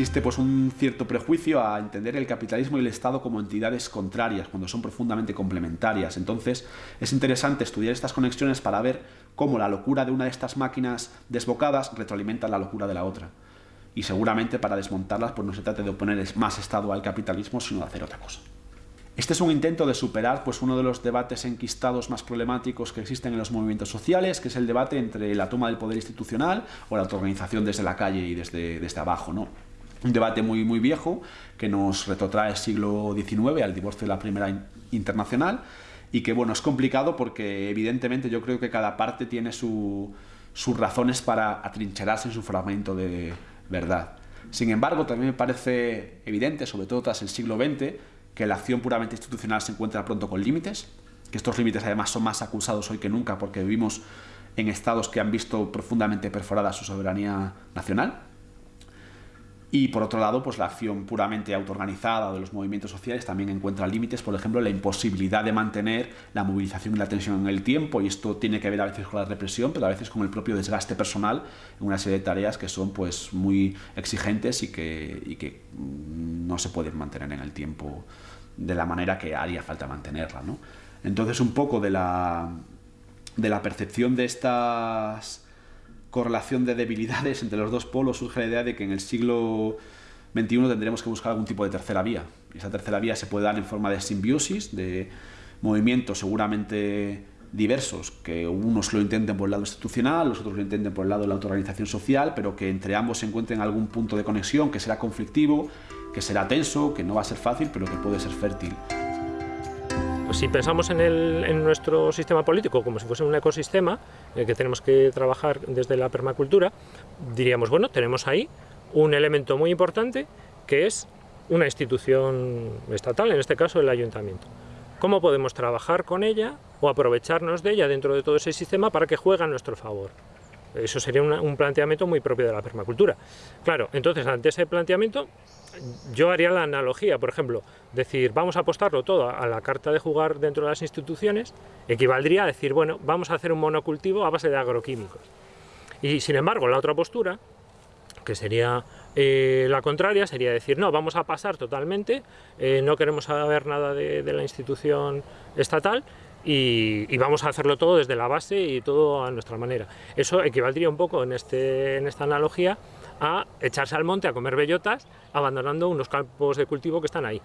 existe pues un cierto prejuicio a entender el capitalismo y el Estado como entidades contrarias, cuando son profundamente complementarias. Entonces es interesante estudiar estas conexiones para ver cómo la locura de una de estas máquinas desbocadas retroalimenta la locura de la otra. Y seguramente para desmontarlas pues no se trata de oponer más Estado al capitalismo, sino de hacer otra cosa. Este es un intento de superar pues, uno de los debates enquistados más problemáticos que existen en los movimientos sociales, que es el debate entre la toma del poder institucional o la autoorganización desde la calle y desde, desde abajo. ¿no? Un debate muy, muy viejo que nos retrotrae siglo XIX, al divorcio de la Primera Internacional, y que bueno, es complicado porque evidentemente yo creo que cada parte tiene sus razones para atrincherarse en su fragmento de verdad. Sin embargo, también me parece evidente, sobre todo tras el siglo XX, que la acción puramente institucional se encuentra pronto con límites, que estos límites además son más acusados hoy que nunca porque vivimos en estados que han visto profundamente perforada su soberanía nacional. Y por otro lado, pues la acción puramente autoorganizada de los movimientos sociales también encuentra límites, por ejemplo, la imposibilidad de mantener la movilización y la tensión en el tiempo, y esto tiene que ver a veces con la represión, pero a veces con el propio desgaste personal en una serie de tareas que son pues muy exigentes y que, y que mm, no se pueden mantener en el tiempo de la manera que haría falta mantenerla. ¿no? Entonces, un poco de la, de la percepción de estas correlación de debilidades entre los dos polos surge la idea de que en el siglo XXI tendremos que buscar algún tipo de tercera vía. Y esa tercera vía se puede dar en forma de simbiosis, de movimientos seguramente diversos, que unos lo intenten por el lado institucional, los otros lo intenten por el lado de la autoorganización social, pero que entre ambos se encuentren algún punto de conexión que será conflictivo, que será tenso, que no va a ser fácil, pero que puede ser fértil. Si pensamos en, nuestro sistema político como si fuese un ecosistema en el que tenemos que trabajar desde la permacultura, diríamos, bueno, tenemos ahí un elemento muy importante que es una institución estatal, en este caso el ayuntamiento. ¿Cómo podemos trabajar con ella o aprovecharnos de ella dentro de todo ese sistema para que juegue a nuestro favor? Eso sería un planteamiento muy propio de la permacultura. Claro, entonces ante ese planteamiento yo haría la analogía, por ejemplo, decir vamos a apostarlo todo a la carta de jugar dentro de las instituciones, equivaldría a decir, bueno, vamos a hacer un monocultivo a base de agroquímicos. Y sin embargo, la otra postura, que sería eh, la contraria, sería decir, no, vamos a pasar totalmente, eh, no queremos saber nada de, la institución estatal y, vamos a hacerlo todo desde la base y todo a nuestra manera. Eso equivaldría un poco en, este, en esta analogía a echarse al monte a comer bellotas, abandonando unos campos de cultivo que están ahí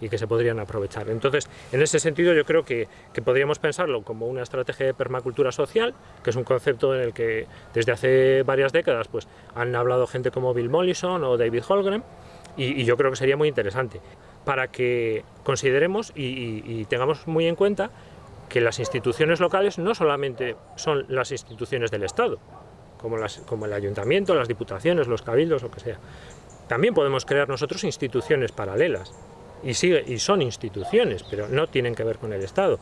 y que se podrían aprovechar. Entonces, en ese sentido yo creo que, podríamos pensarlo como una estrategia de permacultura social, que es un concepto en el que desde hace varias décadas pues, han hablado gente como Bill Mollison o David Holgren, y, yo creo que sería muy interesante, para que consideremos y tengamos muy en cuenta que las instituciones locales no solamente son las instituciones del Estado, como, las, como el ayuntamiento, las diputaciones, los cabildos, lo que sea. También podemos crear nosotros instituciones paralelas, y, son instituciones, pero no tienen que ver con el Estado.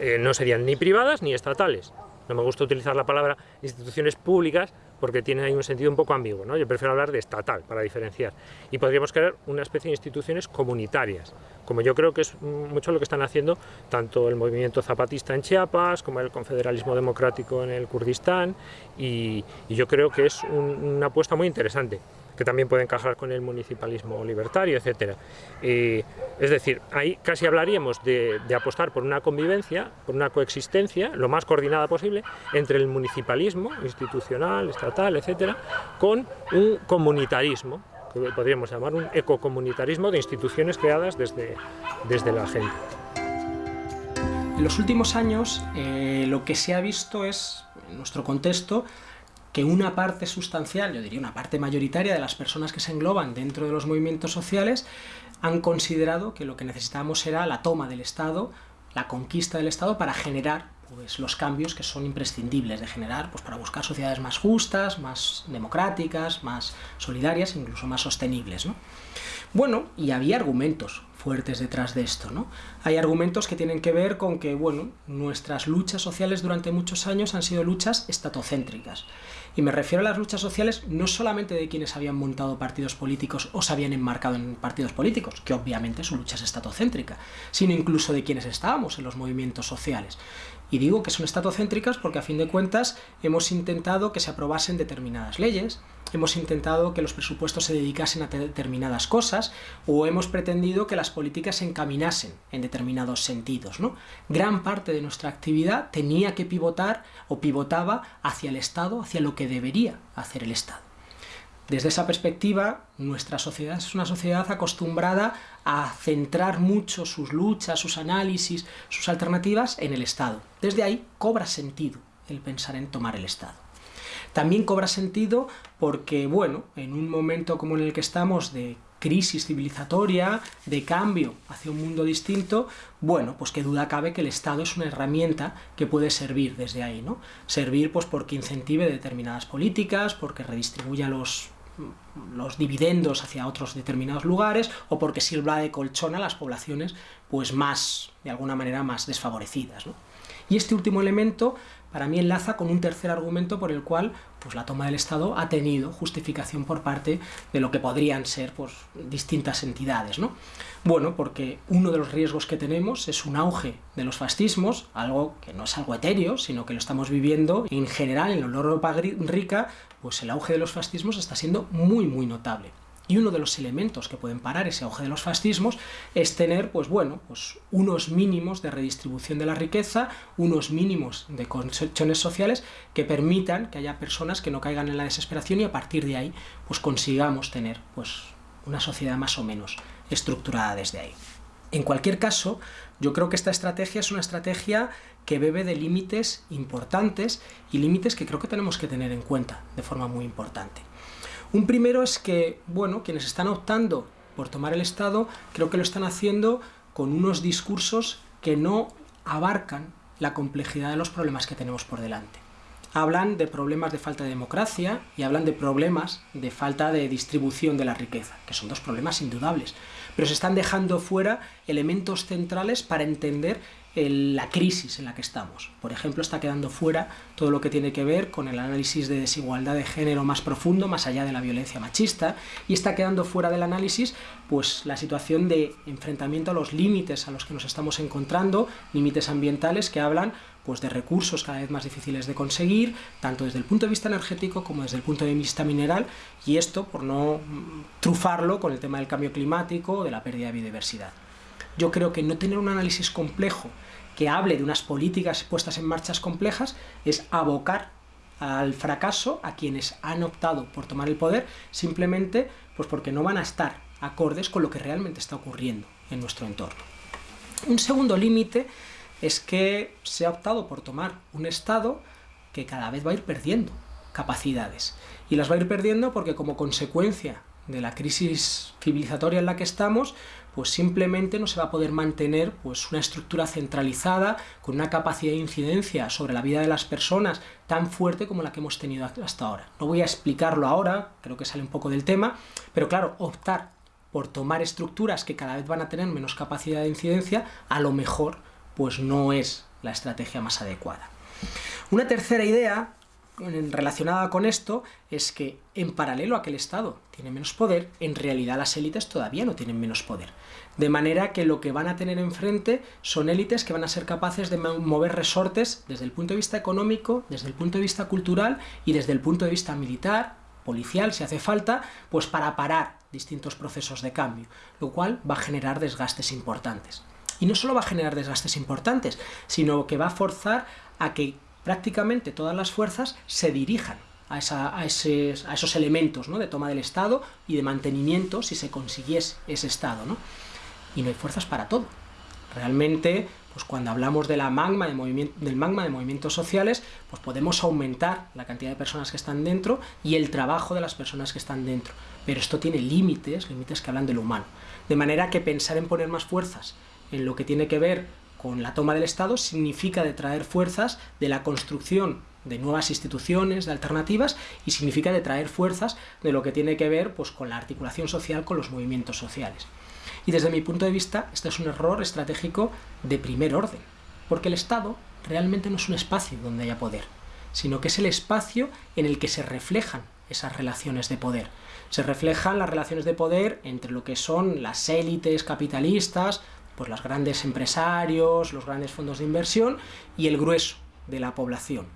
Eh, no serían ni privadas ni estatales. No me gusta utilizar la palabra instituciones públicas porque tiene ahí un sentido un poco ambiguo, ¿no? Yo prefiero hablar de estatal para diferenciar. Y podríamos crear una especie de instituciones comunitarias, como yo creo que es mucho lo que están haciendo tanto el movimiento zapatista en Chiapas, como el confederalismo democrático en el Kurdistán, y, yo creo que es una apuesta muy interesante que también puede encajar con el municipalismo libertario, etc. es decir, ahí casi hablaríamos de, apostar por una convivencia, por una coexistencia, lo más coordinada posible, entre el municipalismo institucional, estatal, etcétera, con un comunitarismo, que podríamos llamar un ecocomunitarismo de instituciones creadas desde, desde la gente. En los últimos años eh, lo que se ha visto es, en nuestro contexto, que una parte sustancial, yo diría una parte mayoritaria de las personas que se engloban dentro de los movimientos sociales han considerado que lo que necesitábamos era la toma del Estado, la conquista del Estado para generar pues, los cambios que son imprescindibles de generar pues, para buscar sociedades más justas, más democráticas, más solidarias, incluso más sostenibles. ¿no? Bueno, y había argumentos fuertes detrás de esto, ¿no? Hay argumentos que tienen que ver con que, bueno, nuestras luchas sociales durante muchos años han sido luchas estatocéntricas. Y me refiero a las luchas sociales no solamente de quienes habían montado partidos políticos o se habían enmarcado en partidos políticos, que obviamente su lucha es estatocéntrica, sino incluso de quienes estábamos en los movimientos sociales. Y digo que son estatocéntricas porque a fin de cuentas hemos intentado que se aprobasen determinadas leyes, hemos intentado que los presupuestos se dedicasen a determinadas cosas o hemos pretendido que las políticas se encaminasen en determinados sentidos. ¿no? Gran parte de nuestra actividad tenía que pivotar o pivotaba hacia el Estado, hacia lo que debería hacer el Estado. Desde esa perspectiva, nuestra sociedad es una sociedad acostumbrada a centrar mucho sus luchas, sus análisis, sus alternativas en el Estado. Desde ahí cobra sentido el pensar en tomar el Estado. También cobra sentido porque, bueno, en un momento como en el que estamos de crisis civilizatoria, de cambio hacia un mundo distinto, bueno, pues qué duda cabe que el Estado es una herramienta que puede servir desde ahí, ¿no? Servir pues porque incentive determinadas políticas, porque redistribuya los los dividendos hacia otros determinados lugares o porque sirva de colchón a las poblaciones pues más, de alguna manera, más desfavorecidas. ¿no? Y este último elemento para mí enlaza con un tercer argumento por el cual pues, la toma del Estado ha tenido justificación por parte de lo que podrían ser pues, distintas entidades. ¿no? Bueno, porque uno de los riesgos que tenemos es un auge de los fascismos, algo que no es algo etéreo, sino que lo estamos viviendo en general en la Europa rica, pues el auge de los fascismos está siendo muy muy notable. Y uno de los elementos que pueden parar ese auge de los fascismos es tener, pues bueno, pues unos mínimos de redistribución de la riqueza, unos mínimos de concepciones sociales que permitan que haya personas que no caigan en la desesperación y a partir de ahí, pues consigamos tener, pues una sociedad más o menos estructurada desde ahí. En cualquier caso, yo creo que esta estrategia es una estrategia que bebe de límites importantes y límites que creo que tenemos que tener en cuenta de forma muy importante. Un primero es que, bueno, quienes están optando por tomar el Estado, creo que lo están haciendo con unos discursos que no abarcan la complejidad de los problemas que tenemos por delante. Hablan de problemas de falta de democracia y hablan de problemas de falta de distribución de la riqueza, que son dos problemas indudables, pero se están dejando fuera elementos centrales para entender la crisis en la que estamos. Por ejemplo, está quedando fuera todo lo que tiene que ver con el análisis de desigualdad de género más profundo, más allá de la violencia machista, y está quedando fuera del análisis pues, la situación de enfrentamiento a los límites a los que nos estamos encontrando, límites ambientales que hablan pues, de recursos cada vez más difíciles de conseguir, tanto desde el punto de vista energético como desde el punto de vista mineral, y esto por no trufarlo con el tema del cambio climático o de la pérdida de biodiversidad. Yo creo que no tener un análisis complejo que hable de unas políticas puestas en marchas complejas es abocar al fracaso a quienes han optado por tomar el poder simplemente pues porque no van a estar acordes con lo que realmente está ocurriendo en nuestro entorno. Un segundo límite es que se ha optado por tomar un Estado que cada vez va a ir perdiendo capacidades. Y las va a ir perdiendo porque como consecuencia de la crisis civilizatoria en la que estamos, pues simplemente no se va a poder mantener pues una estructura centralizada con una capacidad de incidencia sobre la vida de las personas tan fuerte como la que hemos tenido hasta ahora. No voy a explicarlo ahora, creo que sale un poco del tema, pero claro, optar por tomar estructuras que cada vez van a tener menos capacidad de incidencia, a lo mejor pues no es la estrategia más adecuada. Una tercera idea relacionada con esto es que en paralelo a que el Estado tiene menos poder, en realidad las élites todavía no tienen menos poder. De manera que lo que van a tener enfrente son élites que van a ser capaces de mover resortes desde el punto de vista económico, desde el punto de vista cultural y desde el punto de vista militar, policial, si hace falta, pues para parar distintos procesos de cambio, lo cual va a generar desgastes importantes. Y no solo va a generar desgastes importantes, sino que va a forzar a que prácticamente todas las fuerzas se dirijan a, esos, elementos de toma del Estado y de mantenimiento si se consiguiese ese Estado. Y no hay fuerzas para todo. Realmente, pues cuando hablamos de la magma de del magma de movimientos sociales, pues podemos aumentar la cantidad de personas que están dentro y el trabajo de las personas que están dentro. Pero esto tiene límites, límites que hablan de lo humano. De manera que pensar en poner más fuerzas en lo que tiene que ver con la toma del Estado significa de traer fuerzas de la construcción de nuevas instituciones, de alternativas, y significa de traer fuerzas de lo que tiene que ver pues, con la articulación social, con los movimientos sociales. Y desde mi punto de vista, este es un error estratégico de primer orden, porque el Estado realmente no es un espacio donde haya poder, sino que es el espacio en el que se reflejan esas relaciones de poder. Se reflejan las relaciones de poder entre lo que son las élites capitalistas, pues los grandes empresarios, los grandes fondos de inversión y el grueso de la población.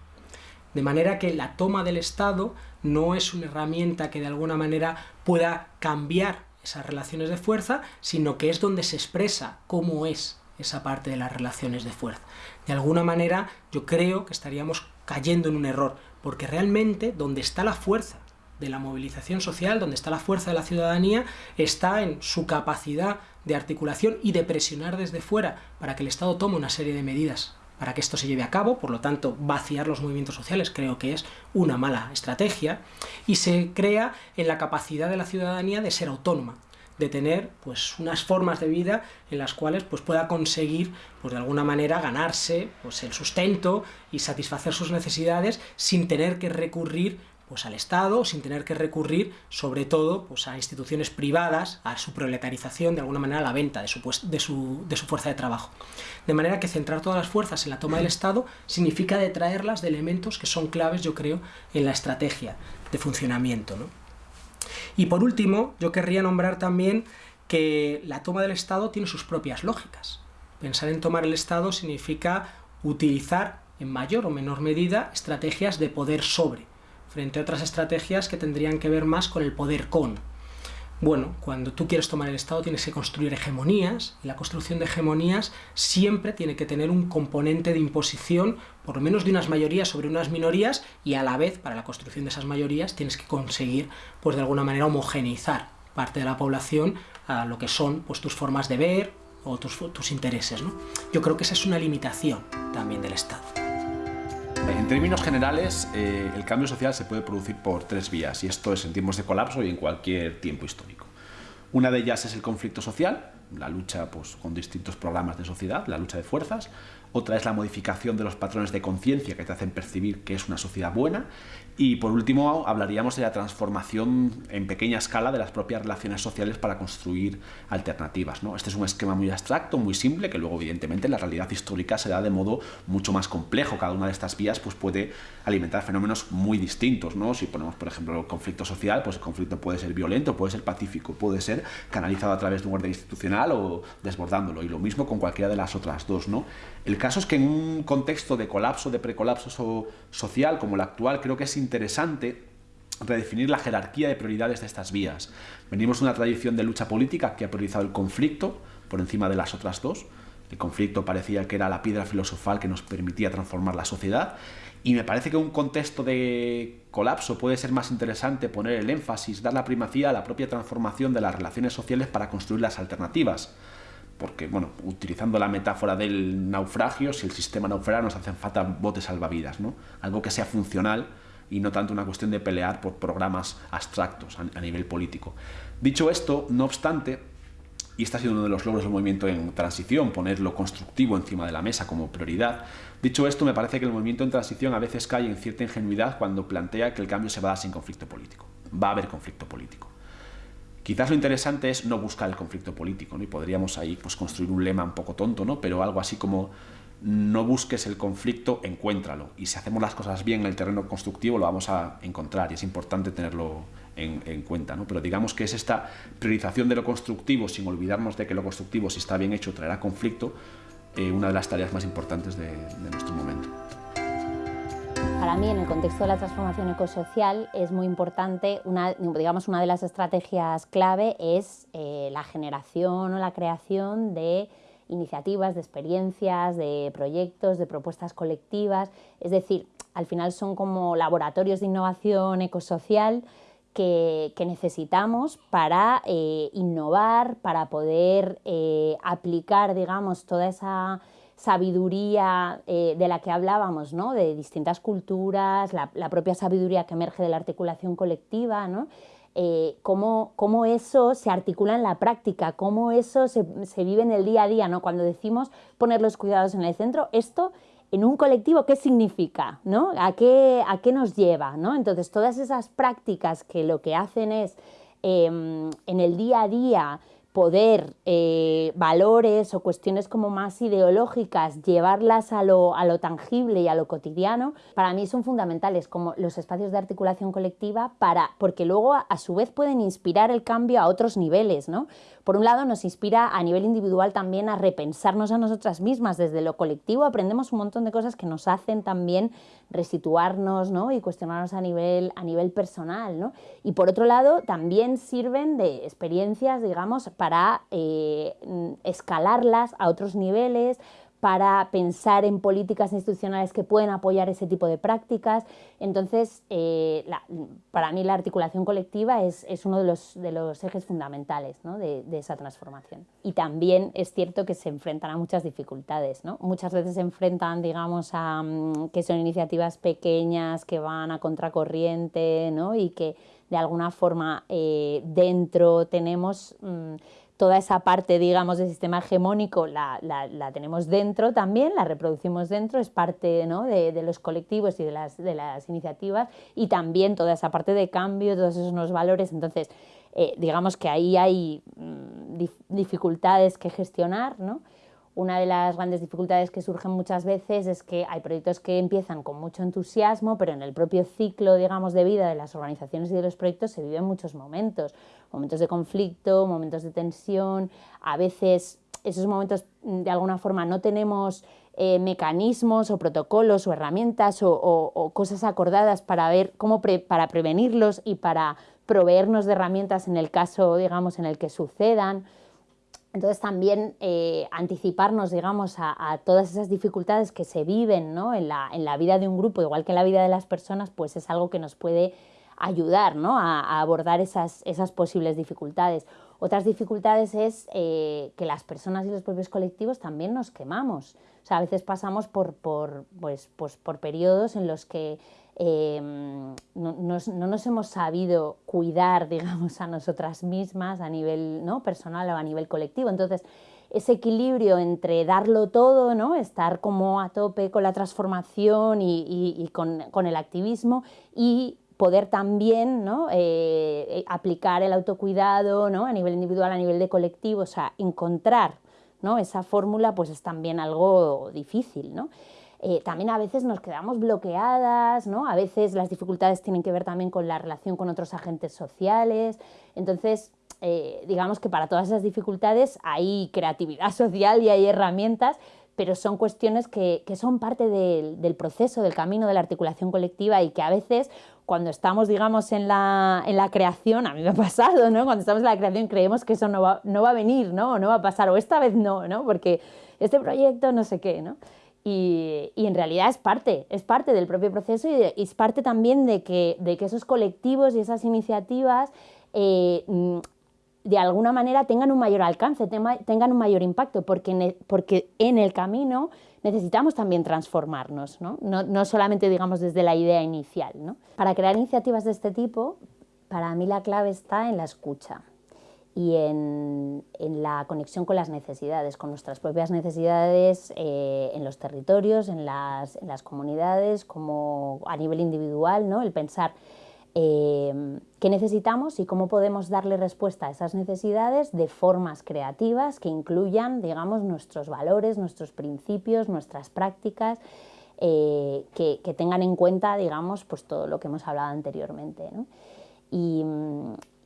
De manera que la toma del Estado no es una herramienta que de alguna manera pueda cambiar esas relaciones de fuerza, sino que es donde se expresa cómo es esa parte de las relaciones de fuerza. De alguna manera yo creo que estaríamos cayendo en un error, porque realmente donde está la fuerza de la movilización social, donde está la fuerza de la ciudadanía, está en su capacidad de articulación y de presionar desde fuera para que el Estado tome una serie de medidas para que esto se lleve a cabo, por lo tanto vaciar los movimientos sociales creo que es una mala estrategia, y se crea en la capacidad de la ciudadanía de ser autónoma, de tener pues unas formas de vida en las cuales pues pueda conseguir pues de alguna manera ganarse pues el sustento y satisfacer sus necesidades sin tener que recurrir pues al Estado, sin tener que recurrir, sobre todo, pues a instituciones privadas, a su proletarización, de alguna manera a la venta de su, de, su, de su, fuerza de trabajo. De manera que centrar todas las fuerzas en la toma del Estado significa detraerlas de elementos que son claves, yo creo, en la estrategia de funcionamiento. ¿no? Y por último, yo querría nombrar también que la toma del Estado tiene sus propias lógicas. Pensar en tomar el Estado significa utilizar en mayor o menor medida estrategias de poder sobre frente a otras estrategias que tendrían que ver más con el poder con. Bueno, cuando tú quieres tomar el Estado tienes que construir hegemonías, y la construcción de hegemonías siempre tiene que tener un componente de imposición, por lo menos de unas mayorías sobre unas minorías, y a la vez, para la construcción de esas mayorías, tienes que conseguir, pues de alguna manera, homogeneizar parte de la población a lo que son pues, tus formas de ver o tus, tus intereses. ¿no? Yo creo que esa es una limitación también del Estado. En términos generales, eh, el cambio social se puede producir por tres vías, y esto es en tiempos de colapso y en cualquier tiempo histórico. Una de ellas es el conflicto social, la lucha pues, con distintos programas de sociedad, la lucha de fuerzas. Otra es la modificación de los patrones de conciencia que te hacen percibir que es una sociedad buena. Y por último, hablaríamos de la transformación en pequeña escala de las propias relaciones sociales para construir alternativas. ¿no? Este es un esquema muy abstracto, muy simple, que luego evidentemente en la realidad histórica se da de modo mucho más complejo. Cada una de estas vías pues, puede alimentar fenómenos muy distintos. ¿no? Si ponemos, por ejemplo, el conflicto social, pues el conflicto puede ser violento, puede ser pacífico, puede ser canalizado a través de un orden institucional o desbordándolo. Y lo mismo con cualquiera de las otras dos. ¿no? El caso es que en un contexto de colapso, de precolapso social como el actual, creo que es interesante redefinir la jerarquía de prioridades de estas vías. Venimos de una tradición de lucha política que ha priorizado el conflicto por encima de las otras dos. El conflicto parecía que era la piedra filosofal que nos permitía transformar la sociedad y me parece que un contexto de colapso puede ser más interesante poner el énfasis, dar la primacía a la propia transformación de las relaciones sociales para construir las alternativas porque, bueno, utilizando la metáfora del naufragio, si el sistema naufraga nos hacen falta botes salvavidas, ¿no? Algo que sea funcional y no tanto una cuestión de pelear por programas abstractos a, nivel político. Dicho esto, no obstante, y este ha sido uno de los logros del movimiento en transición, poner lo constructivo encima de la mesa como prioridad. Dicho esto, me parece que el movimiento en transición a veces cae en cierta ingenuidad cuando plantea que el cambio se va a dar sin conflicto político. Va a haber conflicto político. Quizás lo interesante es no buscar el conflicto político, ¿no? y podríamos ahí pues, construir un lema un poco tonto, ¿no? pero algo así como no busques el conflicto, encuéntralo. Y si hacemos las cosas bien en el terreno constructivo, lo vamos a encontrar y es importante tenerlo en, cuenta. ¿no? Pero digamos que es esta priorización de lo constructivo, sin olvidarnos de que lo constructivo, si está bien hecho, traerá conflicto, eh, una de las tareas más importantes de nuestro momento. Para mí, en el contexto de la transformación ecosocial, es muy importante, una, digamos, una de las estrategias clave es eh, la generación o la creación de iniciativas, de experiencias, de proyectos, de propuestas colectivas. Es decir, al final son como laboratorios de innovación ecosocial que, necesitamos para eh, innovar, para poder eh, aplicar, digamos, toda esa sabiduría eh, de la que hablábamos, ¿no? de distintas culturas, la, propia sabiduría que emerge de la articulación colectiva, ¿no? Eh, cómo, cómo, eso se articula en la práctica, cómo eso se, se, vive en el día a día. ¿no? Cuando decimos poner los cuidados en el centro, esto en un colectivo, ¿qué significa? ¿no? ¿A, qué, ¿A qué nos lleva? ¿no? Entonces, todas esas prácticas que lo que hacen es em, en el día a día poder eh, valores o cuestiones como más ideológicas, llevarlas a lo, a lo, tangible y a lo cotidiano, para mí son fundamentales como los espacios de articulación colectiva, para, porque luego a, su vez pueden inspirar el cambio a otros niveles. ¿no? Por un lado nos inspira a nivel individual también a repensarnos a nosotras mismas, desde lo colectivo aprendemos un montón de cosas que nos hacen también resituarnos ¿no? y cuestionarnos a nivel, a nivel personal. ¿no? Y por otro lado también sirven de experiencias, digamos, para eh, escalarlas a otros niveles, para pensar en políticas institucionales que pueden apoyar ese tipo de prácticas. Entonces, eh, para mí la articulación colectiva es, uno de los, ejes fundamentales de, esa transformación. Y también es cierto que se enfrentan a muchas dificultades. Muchas veces se enfrentan, digamos, a mm, que son iniciativas pequeñas que van a contracorriente y que de alguna forma eh, dentro tenemos... Mm, toda esa parte, digamos, del sistema hegemónico la, la, tenemos dentro también, la reproducimos dentro, es parte ¿no? de, de, los colectivos y de las, de las iniciativas y también toda esa parte de cambio, todos esos valores. Entonces, eh, digamos que ahí hay mm, dificultades que gestionar, ¿no? Una de las grandes dificultades que surgen muchas veces es que hay proyectos que empiezan con mucho entusiasmo, pero en el propio ciclo, digamos, de vida de las organizaciones y de los proyectos se viven muchos momentos, momentos de conflicto, momentos de tensión, a veces esos momentos mm, de alguna forma no tenemos eh, mecanismos o protocolos o herramientas o, cosas acordadas para ver cómo para prevenirlos y para proveernos de herramientas en el caso, digamos, en el que sucedan. Entonces también eh, anticiparnos, digamos, a, todas esas dificultades que se viven ¿no? en, la, en, la, vida de un grupo, igual que en la vida de las personas, pues es algo que nos puede ayudar ¿no? a, abordar esas, esas, posibles dificultades. Otras dificultades es eh, que las personas y los propios colectivos también nos quemamos. O sea, a veces pasamos por, por, pues, pues, por periodos en los que Em, no, nos hemos sabido cuidar, digamos, a nosotras mismas a nivel ¿no? personal o a nivel colectivo. Entonces, ese equilibrio entre darlo todo, ¿no? estar como a tope con la transformación y, con, el activismo y poder también ¿no? Eh, eh, aplicar el autocuidado ¿no? a nivel individual, a nivel de colectivo, o sea, encontrar ¿no? esa fórmula pues es también algo difícil. ¿no? Eh, también a veces nos quedamos bloqueadas, ¿no? a veces las dificultades tienen que ver también con la relación con otros agentes sociales, entonces eh, digamos que para todas esas dificultades hay creatividad social y hay herramientas, pero son cuestiones que, son parte del, proceso, del camino de la articulación colectiva y que a veces cuando estamos, digamos, en la, en la creación, a mí me ha pasado, ¿no? Cuando estamos en la creación creemos que eso no va, no va a venir, ¿no? No va a pasar, o esta vez no, ¿no? Porque este proyecto no sé qué, ¿no? Y, en realidad es parte, es parte del propio proceso y, es parte también de que, de que, esos colectivos y esas iniciativas eh, mm, de alguna manera tengan un mayor alcance, tengan un mayor impacto, porque en porque en el camino necesitamos también transformarnos, ¿no? No, no solamente digamos desde la idea inicial. ¿no? Para crear iniciativas de este tipo, para mí la clave está en la escucha y en, la conexión con las necesidades, con nuestras propias necesidades eh, en los territorios, en las, comunidades, como a nivel individual, ¿no? el pensar eh, qué necesitamos y cómo podemos darle respuesta a esas necesidades de formas creativas que incluyan digamos, nuestros valores, nuestros principios, nuestras prácticas, eh, que, tengan en cuenta digamos, pues todo lo que hemos hablado anteriormente. ¿no? Y,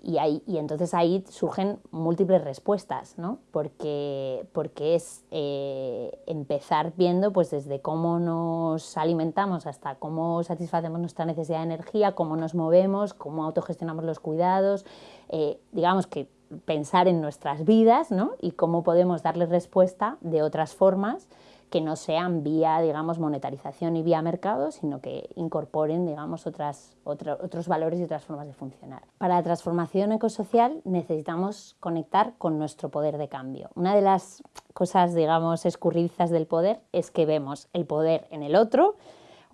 y, y, entonces ahí surgen múltiples respuestas, ¿no? porque, porque es eh, empezar viendo pues, desde cómo nos alimentamos hasta cómo satisfacemos nuestra necesidad de energía, cómo nos movemos, cómo autogestionamos los cuidados, eh, digamos que pensar en nuestras vidas ¿no? y cómo podemos darle respuesta de otras formas que no sean vía, digamos, monetarización y vía mercado, sino que incorporen, digamos, otras, otros valores y otras formas de funcionar. Para la transformación ecosocial necesitamos conectar con nuestro poder de cambio. Una de las cosas, digamos, escurridizas del poder es que vemos el poder en el otro,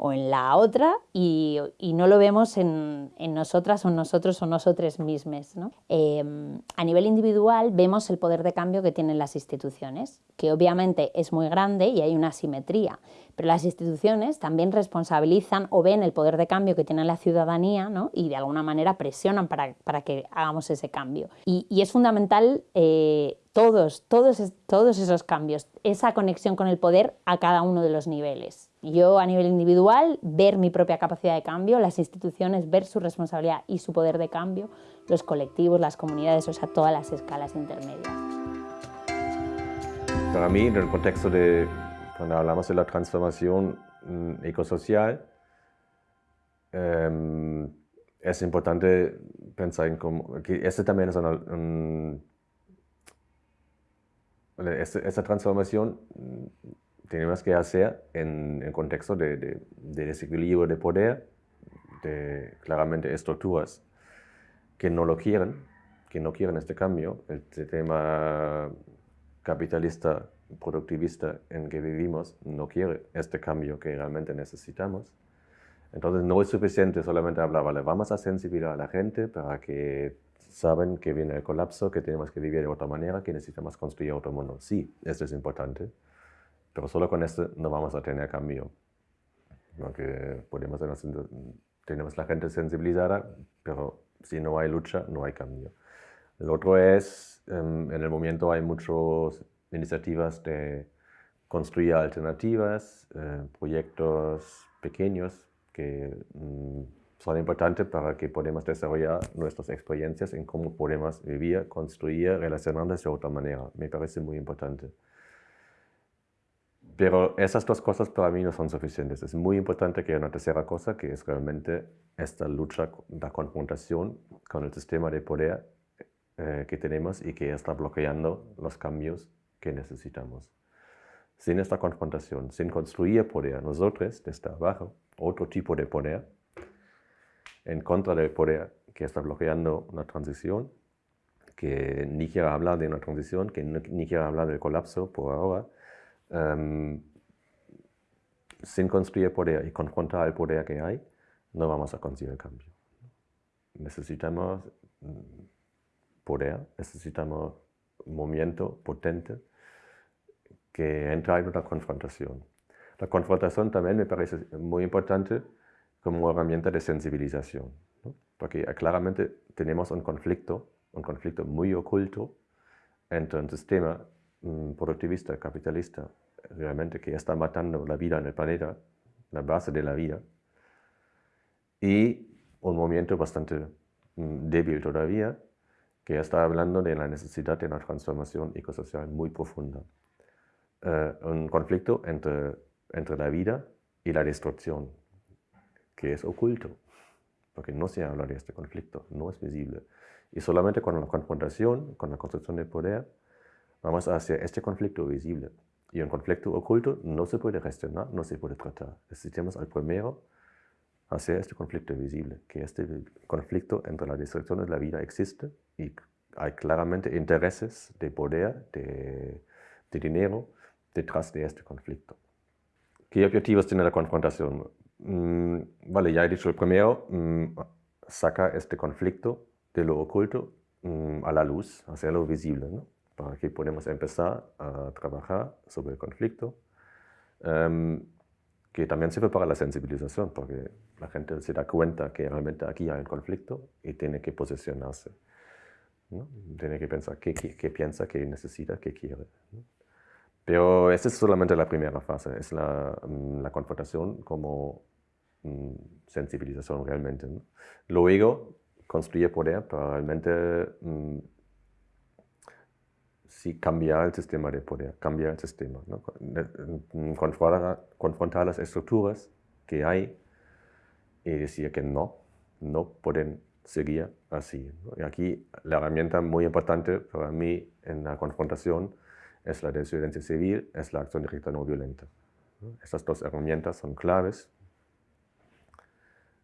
o en la otra y, no lo vemos en, nosotras o nosotros o nosotros mismos. Em, a nivel individual vemos el poder de cambio que tienen las instituciones, que obviamente es muy grande y hay una asimetría, pero las instituciones también responsabilizan o ven el poder de cambio que tiene la ciudadanía y de alguna manera presionan para, que hagamos ese cambio. Y, es fundamental eh, todos, todos, todos esos cambios, esa conexión con el poder a cada uno de los niveles. Yo a nivel individual, ver mi propia capacidad de cambio, las instituciones, ver su responsabilidad y su poder de cambio, los colectivos, las comunidades, o sea, todas las escalas intermedias. Para mí, en el contexto de, cuando hablamos de la transformación mm, ecosocial, em, es importante pensar que este también es un, esta transformación tenemos que hacer en el contexto de, desequilibrio de poder, de claramente estructuras que no lo quieren, que no quieren este cambio, el sistema capitalista, productivista en que vivimos no quiere este cambio que realmente necesitamos. Entonces no es suficiente solamente hablar, vale, vamos a sensibilizar a la gente para que saben que viene el colapso, que tenemos que vivir de otra manera, que necesitamos construir otro mundo. Sí, esto es importante, pero solo con esto no vamos a tener cambio. Porque podemos tenemos la gente sensibilizada, pero si no hay lucha, no hay cambio. El otro es, em, en el momento hay muchas iniciativas de construir alternativas, eh, proyectos pequeños que mm, son importantes para que podamos desarrollar nuestras experiencias en cómo podemos vivir, construir, relacionarnos de otra manera. Me parece muy importante. Pero esas dos cosas para mí no son suficientes. Es muy importante que haya una tercera cosa, que es realmente esta lucha, la confrontación con el sistema de poder eh, que tenemos y que está bloqueando los cambios que necesitamos. Sin esta confrontación, sin construir poder, nosotros desde abajo, otro tipo de poder, en contra del poder que está bloqueando una transición, que ni quiere hablar de una transición, que ni quiere hablar del colapso por ahora, Em, sin construir poder y confrontar el poder que hay, no vamos a conseguir el cambio. Necesitamos mm, poder, necesitamos movimiento potente que entra en una confrontación. La confrontación también me parece muy importante como herramienta de sensibilización, porque claramente tenemos un conflicto, un conflicto muy oculto entre un sistema mm, productivista, capitalista, realmente que está matando la vida en el planeta, la base de la vida, y un movimiento bastante mm, débil todavía, que está hablando de la necesidad de una transformación ecosocial muy profunda. Eh, un conflicto entre, entre la vida y la destrucción, que es oculto, porque no se habla de este conflicto, no es visible. Y solamente con la confrontación, con la construcción de poder, vamos a hacer este conflicto visible. Y un conflicto oculto no se puede gestionar, no se puede tratar. Necesitamos al primero hacer este conflicto visible, que este conflicto entre la destrucción y la vida existe y hay claramente intereses de poder, de, dinero detrás de este conflicto. ¿Qué objetivos tiene la confrontación? Mm, vale, ya he dicho el primero, mm, saca este conflicto de lo oculto mm, a la luz, hacerlo visible. ¿no? para que podamos empezar a trabajar sobre el conflicto, em, que también sirve para la sensibilización, porque la gente se da cuenta que realmente aquí hay un conflicto y tiene que posicionarse. Tiene que pensar qué, qué, piensa, qué necesita, qué quiere. Pero esta es solamente la primera fase, es la, mm, la confrontación como mm, sensibilización realmente. Luego, construir poder para realmente mm, sí cambiar el sistema de poder, cambiar el sistema, confrontar, las estructuras que hay y decir que no, no pueden seguir así. Y aquí la herramienta muy importante para mí en la confrontación es la desobediencia civil, es la acción directa no violenta. Estas dos herramientas son claves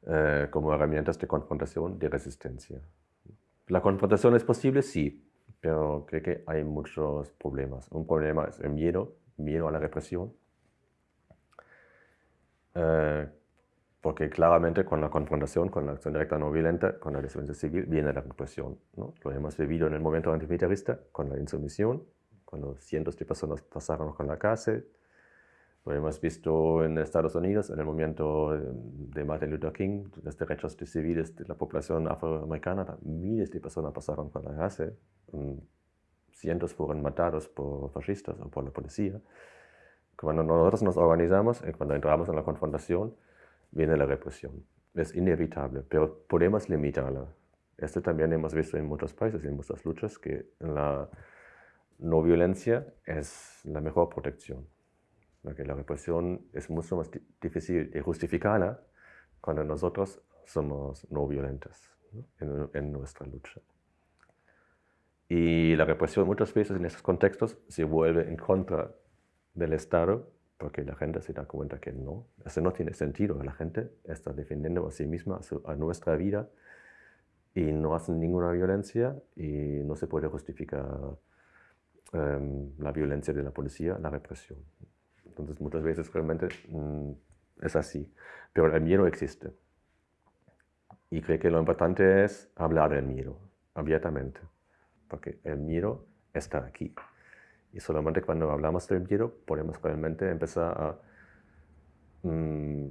eh, como herramientas de confrontación, de resistencia. ¿La confrontación es posible? Sí, pero creo que hay muchos problemas. Un problema es el miedo, miedo a la represión, eh, Porque claramente con la confrontación, con la acción directa no violenta, con la desobediencia civil, viene la represión. ¿no? Lo hemos vivido en el momento antimilitarista, con la insumisión, cuando cientos de personas pasaron con la cárcel. Lo hemos visto en Estados Unidos, en el momento de Martin Luther King, los derechos de civiles de la población afroamericana, miles de personas pasaron con la cárcel. Mm, cientos fueron matados por fascistas o por la policía. Cuando nosotros nos organizamos y cuando entramos en la confrontación, viene la represión. Es inevitable, pero podemos limitarla. Esto también hemos visto en muchos países, en muchas luchas, que la no violencia es la mejor protección. Porque la represión es mucho más difícil de justificarla cuando nosotros somos no violentos En, en, nuestra lucha. Y la represión muchas veces en estos contextos se vuelve en contra del Estado porque la gente se da cuenta que no, eso no tiene sentido, la gente está defendiendo a sí misma, a, nuestra vida y no hacen ninguna violencia y no se puede justificar em, la violencia de la policía, la represión. Entonces muchas veces realmente mm, es así, pero el miedo existe. Y creo que lo importante es hablar del miedo abiertamente, porque el miedo está aquí. Y solamente cuando hablamos del miedo podemos realmente empezar a mm,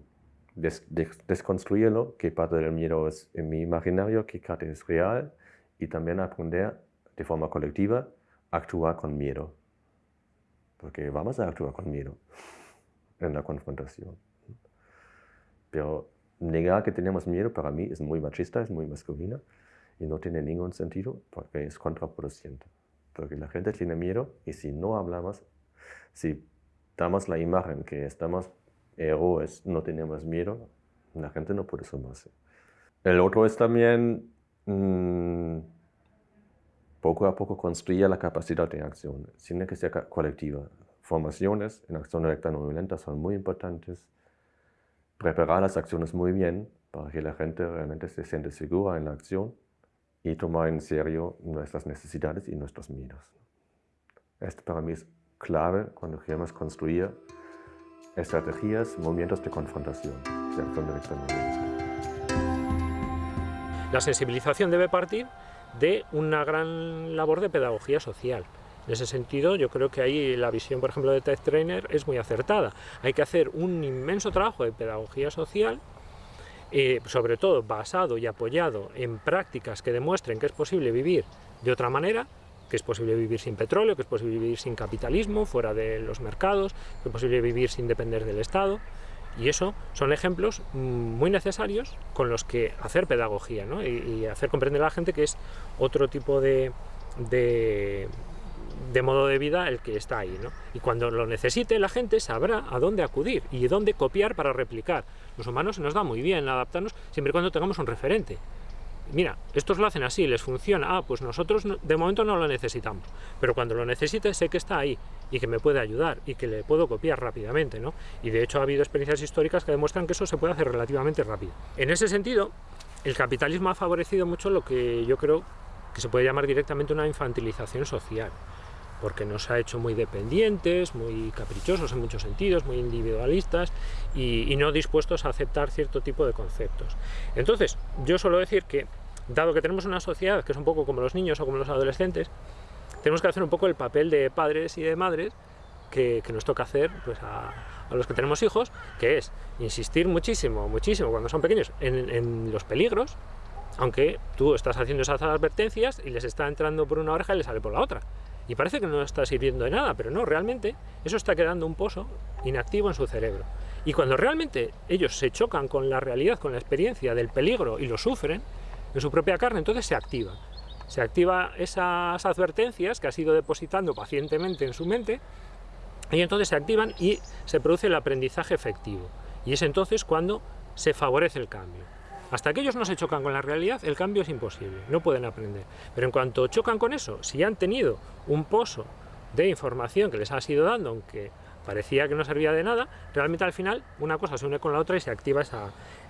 desconstruirlo, qué parte del miedo es en mi imaginario, qué parte es real, y también aprender de forma colectiva actuar con miedo. Porque vamos a actuar con miedo en la confrontación. Pero negar que tenemos miedo para mí es muy machista, es muy masculino y no tiene ningún sentido porque es contraproducente porque la gente tiene miedo y si no hablamos, si damos la imagen que estamos héroes, no tenemos miedo, la gente no puede sumarse. El otro es también mm, poco a poco construir la capacidad de acción, tiene que ser colectiva. Formaciones en acción directa no violenta son muy importantes. Preparar las acciones muy bien para que la gente realmente se siente segura en la acción y tomar en serio nuestras necesidades y nuestros miedos. Esto para mí es clave cuando queremos construir estrategias, movimientos de confrontación, de acción La sensibilización debe partir de una gran labor de pedagogía social. En ese sentido, yo creo que ahí la visión, por ejemplo, de Tech Trainer es muy acertada. Hay que hacer un inmenso trabajo de pedagogía social eh, sobre todo basado y apoyado en prácticas que demuestren que es posible vivir de otra manera, que es posible vivir sin petróleo, que es posible vivir sin capitalismo, fuera de los mercados, que es posible vivir sin depender del Estado. Y eso son ejemplos mm, muy necesarios con los que hacer pedagogía y, hacer comprender a la gente que es otro tipo de, de modo de vida el que está ahí. ¿no? Y cuando lo necesite la gente sabrá a dónde acudir y dónde copiar para replicar. Los humanos se nos da muy bien adaptarnos siempre y cuando tengamos un referente. Mira, estos lo hacen así, les funciona, ah, pues nosotros de momento no lo necesitamos, pero cuando lo necesite sé que está ahí y que me puede ayudar y que le puedo copiar rápidamente, ¿no? Y de hecho ha habido experiencias históricas que demuestran que eso se puede hacer relativamente rápido. En ese sentido, el capitalismo ha favorecido mucho lo que yo creo que se puede llamar directamente una infantilización social porque nos ha hecho muy dependientes, muy caprichosos en muchos sentidos, muy individualistas y, no dispuestos a aceptar cierto tipo de conceptos. Entonces, yo suelo decir que, dado que tenemos una sociedad que es un poco como los niños o como los adolescentes, tenemos que hacer un poco el papel de padres y de madres que, nos toca hacer pues, a, los que tenemos hijos, que es insistir muchísimo, muchísimo cuando son pequeños en, en los peligros, aunque tú estás haciendo esas advertencias y les está entrando por una oreja y les sale por la otra y parece que no está sirviendo de nada, pero no, realmente eso está quedando un pozo inactivo en su cerebro. Y cuando realmente ellos se chocan con la realidad, con la experiencia del peligro y lo sufren en su propia carne, entonces se activa. Se activa esas advertencias que ha sido depositando pacientemente en su mente y entonces se activan y se produce el aprendizaje efectivo. Y es entonces cuando se favorece el cambio. Hasta que ellos no se chocan con la realidad, el cambio es imposible, no pueden aprender. Pero en cuanto chocan con eso, si han tenido un pozo de información que les ha sido dando, aunque parecía que no servía de nada, realmente al final una cosa se une con la otra y se activa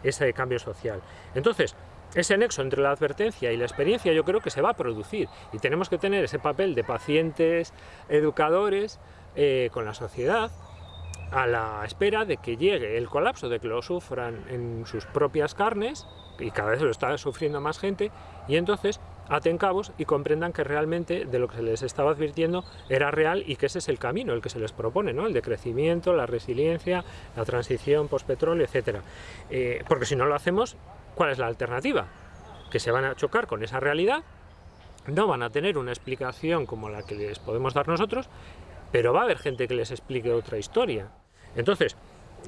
ese cambio social. Entonces, ese nexo entre la advertencia y la experiencia yo creo que se va a producir y tenemos que tener ese papel de pacientes, educadores, eh, con la sociedad, a la espera de que llegue el colapso, de que lo sufran en sus propias carnes, y cada vez lo está sufriendo más gente, y entonces aten cabos y comprendan que realmente de lo que se les estaba advirtiendo era real y que ese es el camino, el que se les propone, ¿no? el de crecimiento, la resiliencia, la transición post-petróleo, etc. Eh, porque si no lo hacemos, ¿cuál es la alternativa? Que se van a chocar con esa realidad, no van a tener una explicación como la que les podemos dar nosotros, pero va a haber gente que les explique otra historia. Entonces,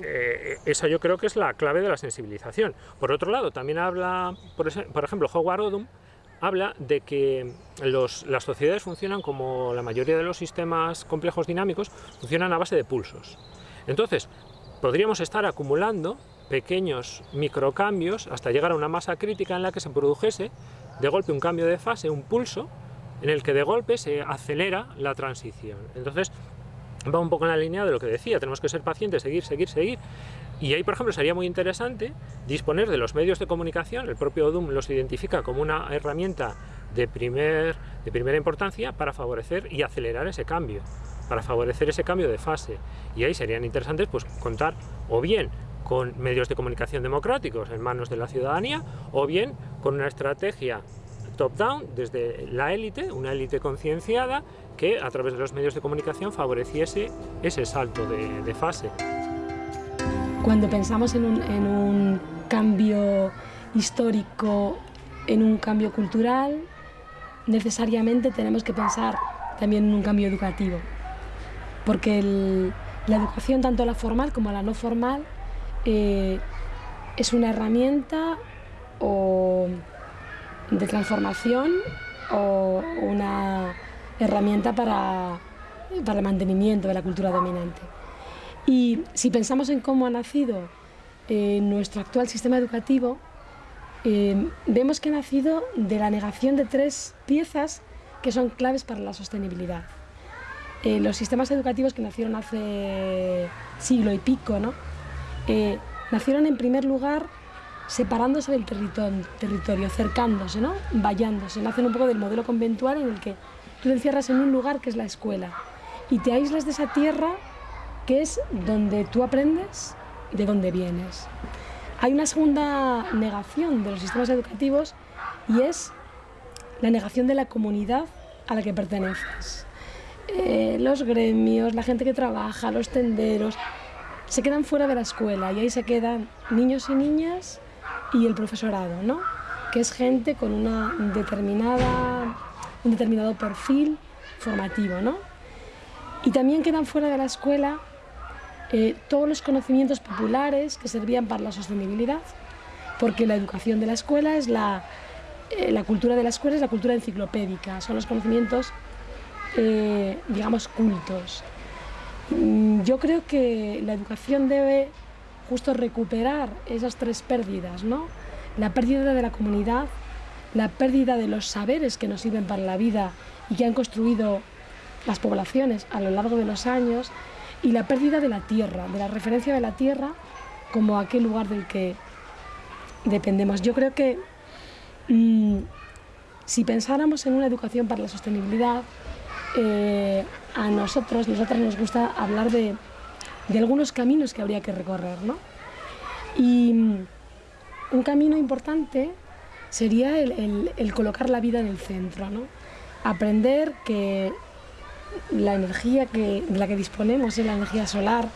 eh, esa yo creo que es la clave de la sensibilización. Por otro lado, también habla, por, ejemplo, Howard Odum, habla de que las sociedades funcionan como la mayoría de los sistemas complejos dinámicos, funcionan a base de pulsos. Entonces, podríamos estar acumulando pequeños microcambios hasta llegar a una masa crítica en la que se produjese de golpe un cambio de fase, un pulso, en el que de golpe se acelera la transición. Entonces, va un poco en la línea de lo que decía, tenemos que ser pacientes, seguir, seguir, seguir. Y ahí, por ejemplo, sería muy interesante disponer de los medios de comunicación, el propio ODUM los identifica como una herramienta de, primer, de primera importancia para favorecer y acelerar ese cambio, para favorecer ese cambio de fase. Y ahí serían interesantes pues, contar o bien con medios de comunicación democráticos en manos de la ciudadanía, o bien con una estrategia top-down, desde la élite, una élite concienciada, que a través de los medios de comunicación favoreciese ese salto de, fase. Cuando pensamos en un, en un, cambio histórico, en un cambio cultural, necesariamente tenemos que pensar también en un cambio educativo, porque la educación, tanto la formal como la no formal, eh, es una herramienta o de transformación o una herramienta para, para el mantenimiento de la cultura dominante. Y si pensamos en cómo ha nacido eh, nuestro actual sistema educativo, eh, vemos que ha nacido de la negación de tres piezas que son claves para la sostenibilidad. Eh, los sistemas educativos que nacieron hace siglo y pico, ¿no? nacieron en primer lugar separándose del territorio, cercándose, ¿no? vallándose. Nacen un poco del modelo conventual en el que tú te encierras en un lugar que es la escuela y te aíslas de esa tierra que es donde tú aprendes de dónde vienes. Hay una segunda negación de los sistemas educativos y es la negación de la comunidad a la que perteneces. Eh, los gremios, la gente que trabaja, los tenderos, se quedan fuera de la escuela y ahí se quedan niños y niñas y el profesorado, ¿no? que es gente con una determinada, un determinado perfil formativo. ¿no? Y también quedan fuera de la escuela eh, todos los conocimientos populares que servían para la sostenibilidad, porque la educación de la escuela es la, eh, la cultura de la escuela es la cultura enciclopédica, son los conocimientos, eh, digamos, cultos. Mm, yo creo que la educación debe justo recuperar esas tres pérdidas, ¿no? La pérdida de la comunidad, la pérdida de los saberes que nos sirven para la vida y que han construido las poblaciones a lo largo de los años, y la pérdida de la tierra, de la referencia de la tierra como aquel lugar del que dependemos. Yo creo que mm, si pensáramos en una educación para la sostenibilidad, eh, a nosotros, nosotras nos gusta hablar de de algunos caminos que habría que recorrer. ¿no? Y mm, un camino importante sería el, colocar la vida en el centro, ¿no? aprender que la energía que, de la que disponemos es la energía solar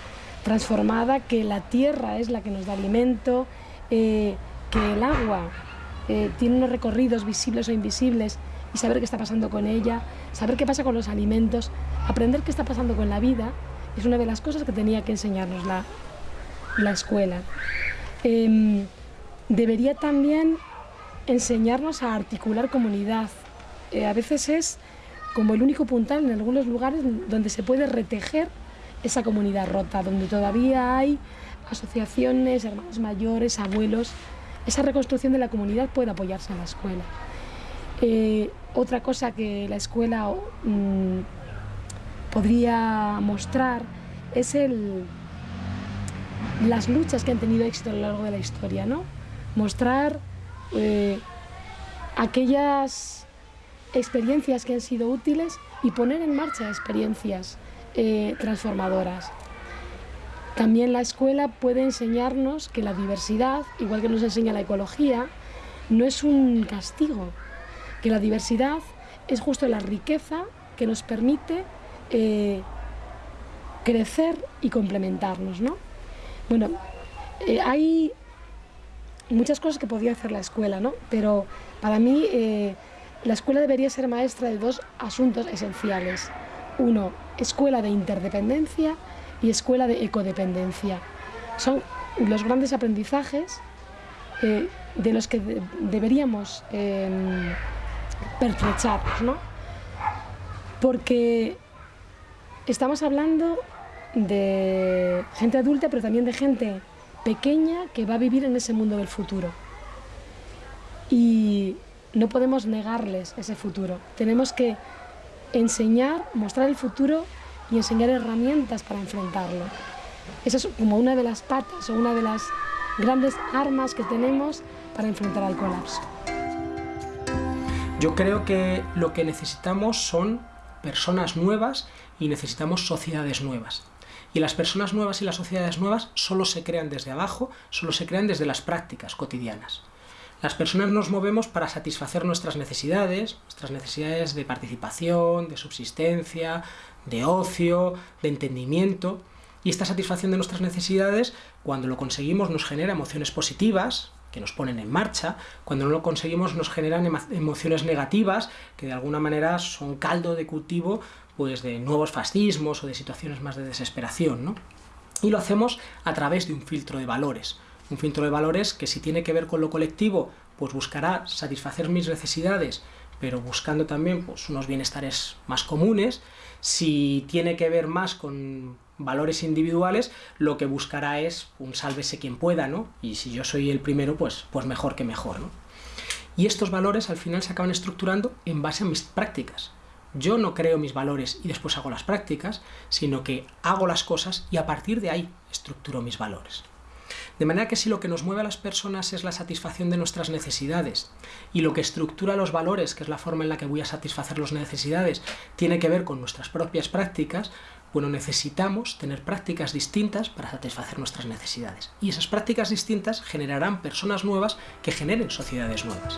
transformada, que la tierra es la que nos da alimento, eh, que el agua eh, tiene unos recorridos visibles o invisibles y saber qué está pasando con ella, saber qué pasa con los alimentos, aprender qué está pasando con la vida es una de las cosas que tenía que enseñarnos la, la escuela. Em, debería también enseñarnos a articular comunidad. Eh, a veces es como el único puntal en algunos lugares donde se puede retejer esa comunidad rota, donde todavía hay asociaciones, hermanos mayores, abuelos. Esa reconstrucción de la comunidad puede apoyarse en la escuela. Eh, otra cosa que la escuela mm, podría mostrar es el, las luchas que han tenido éxito a lo largo de la historia, ¿no? Mostrar eh, aquellas experiencias que han sido útiles y poner en marcha experiencias eh, transformadoras. también la escuela puede enseñarnos que la diversidad, igual que nos enseña la ecología, no es un castigo, que la diversidad es justo la riqueza que nos permite eh, crecer y complementarnos. ¿no? Bueno, eh, hay muchas cosas que podría hacer la escuela, ¿no? pero para mí eh, la escuela debería ser maestra de dos asuntos esenciales. Uno, escuela de interdependencia y escuela de ecodependencia. Son los grandes aprendizajes de los que deberíamos eh, ¿no? Porque estamos hablando de gente adulta, pero también de gente pequeña que va a vivir en ese mundo del futuro. Y no podemos negarles ese futuro. Tenemos que enseñar, mostrar el futuro y enseñar herramientas para enfrentarlo. Esa es como una de las patas o una de las grandes armas que tenemos para enfrentar al colapso. Yo creo que lo que necesitamos son personas nuevas y necesitamos sociedades nuevas. Y las personas nuevas y las sociedades nuevas solo se crean desde abajo, solo se crean desde las prácticas cotidianas. Las personas nos movemos para satisfacer nuestras necesidades, nuestras necesidades de participación, de subsistencia, de ocio, de entendimiento, y esta satisfacción de nuestras necesidades, cuando lo conseguimos, nos genera emociones positivas, que nos ponen en marcha, cuando no lo conseguimos nos generan emociones negativas, que de alguna manera son caldo de cultivo pues, de nuevos fascismos o de situaciones más de desesperación. ¿no? Y lo hacemos a través de un filtro de valores, un filtro de valores que si tiene que ver con lo colectivo, pues buscará satisfacer mis necesidades, pero buscando también pues, unos bienestares más comunes. Si tiene que ver más con valores individuales, lo que buscará es un sálvese quien pueda, ¿no? Y si yo soy el primero, pues, pues mejor que mejor, ¿no? Y estos valores al final se acaban estructurando en base a mis prácticas. Yo no creo mis valores y después hago las prácticas, sino que hago las cosas y a partir de ahí estructuro mis valores. De manera que si lo que nos mueve a las personas es la satisfacción de nuestras necesidades y lo que estructura los valores, que es la forma en la que voy a satisfacer las necesidades, tiene que ver con nuestras propias prácticas, bueno, necesitamos tener prácticas distintas para satisfacer nuestras necesidades. Y esas prácticas distintas generarán personas nuevas que generen sociedades nuevas.